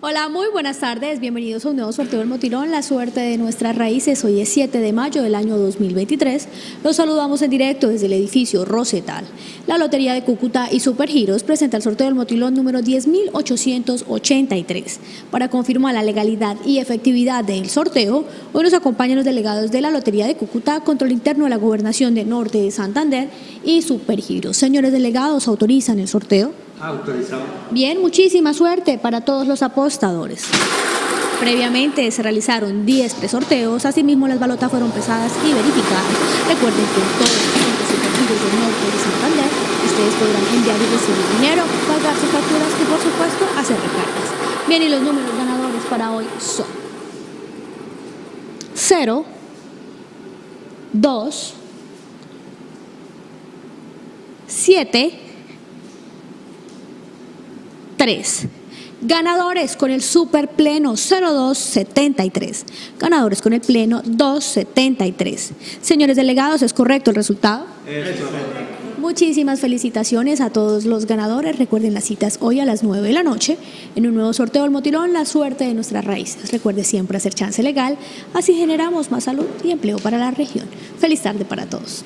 Hola, muy buenas tardes. Bienvenidos a un nuevo sorteo del Motilón, la suerte de nuestras raíces. Hoy es 7 de mayo del año 2023. Los saludamos en directo desde el edificio Rosetal. La Lotería de Cúcuta y Supergiros presenta el sorteo del Motilón número 10.883. Para confirmar la legalidad y efectividad del sorteo, hoy nos acompañan los delegados de la Lotería de Cúcuta, Control Interno de la Gobernación de Norte de Santander y Supergiros. Señores delegados, ¿autorizan el sorteo? Autorizado. Bien, muchísima suerte para todos los apostadores. Previamente se realizaron 10 presorteos, asimismo las balotas fueron pesadas y verificadas. Recuerden que todos los superficies del norte de Santander ustedes podrán enviar y recibir dinero, pagar sus facturas y por supuesto hacer recargas. Bien, y los números ganadores para hoy son 0, 2, 7, 3. Ganadores con el super pleno 0273. Ganadores con el pleno 273. Señores delegados, ¿es correcto el resultado? Muchísimas felicitaciones a todos los ganadores. Recuerden las citas hoy a las 9 de la noche en un nuevo sorteo del Motilón, la suerte de nuestras raíces. Recuerde siempre hacer chance legal, así generamos más salud y empleo para la región. Feliz tarde para todos.